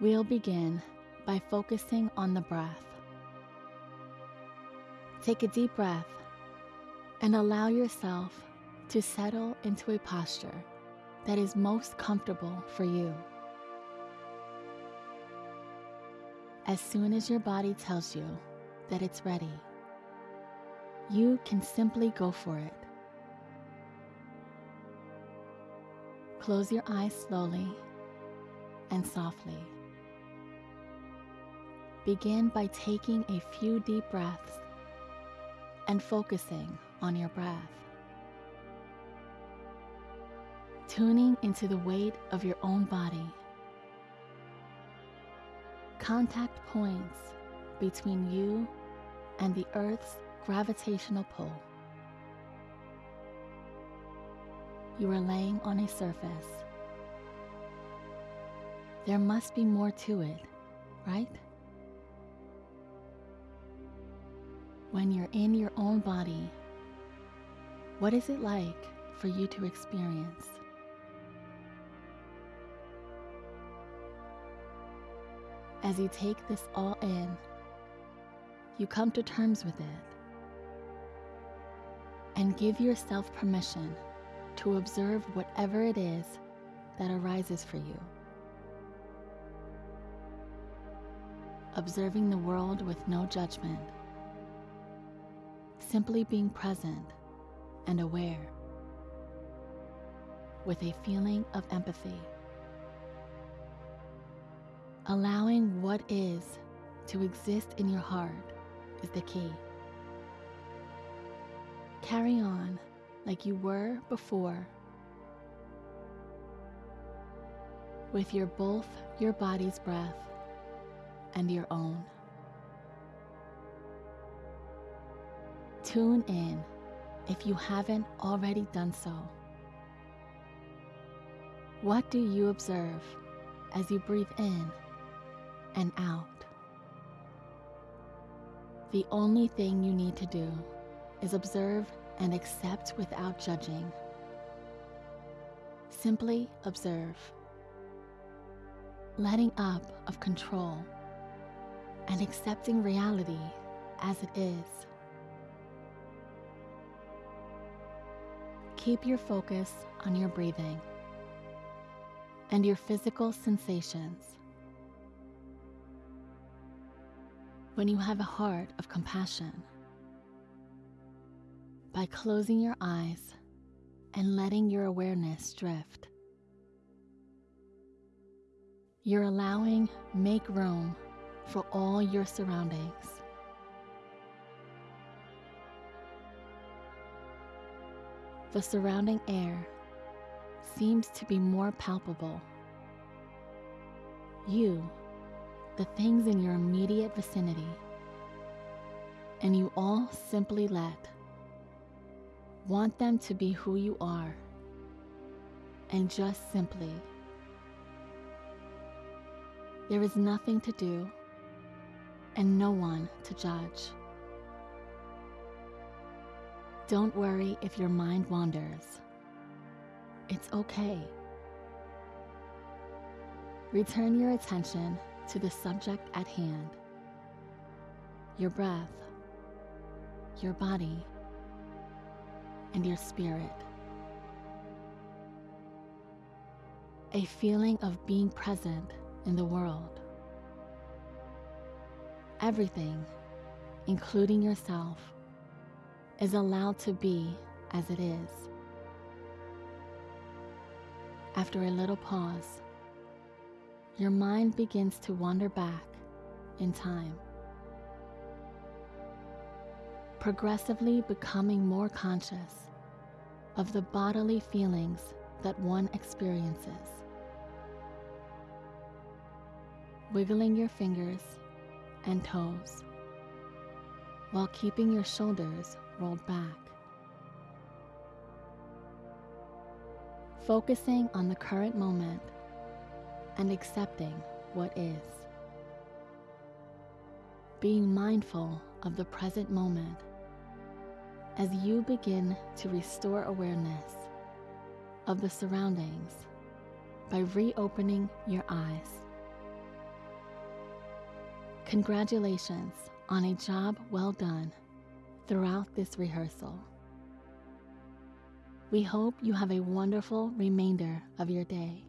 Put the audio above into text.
We'll begin by focusing on the breath. Take a deep breath and allow yourself to settle into a posture that is most comfortable for you. As soon as your body tells you that it's ready, you can simply go for it. Close your eyes slowly and softly. Begin by taking a few deep breaths and focusing on your breath. Tuning into the weight of your own body. Contact points between you and the Earth's gravitational pull. You are laying on a surface. There must be more to it, right? When you're in your own body, what is it like for you to experience? As you take this all in, you come to terms with it and give yourself permission to observe whatever it is that arises for you. Observing the world with no judgment simply being present and aware with a feeling of empathy. Allowing what is to exist in your heart is the key. Carry on like you were before with your both your body's breath and your own. Tune in if you haven't already done so. What do you observe as you breathe in and out? The only thing you need to do is observe and accept without judging. Simply observe, letting up of control and accepting reality as it is. Keep your focus on your breathing and your physical sensations. When you have a heart of compassion, by closing your eyes and letting your awareness drift, you're allowing make room for all your surroundings. The surrounding air seems to be more palpable. You, the things in your immediate vicinity, and you all simply let. Want them to be who you are, and just simply. There is nothing to do, and no one to judge. Don't worry if your mind wanders. It's okay. Return your attention to the subject at hand your breath, your body, and your spirit. A feeling of being present in the world. Everything, including yourself, is allowed to be as it is. After a little pause, your mind begins to wander back in time, progressively becoming more conscious of the bodily feelings that one experiences. Wiggling your fingers and toes while keeping your shoulders rolled back. Focusing on the current moment and accepting what is. Being mindful of the present moment as you begin to restore awareness of the surroundings by reopening your eyes. Congratulations on a job well done throughout this rehearsal. We hope you have a wonderful remainder of your day.